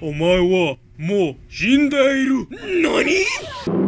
お前はもう死んでいる。何？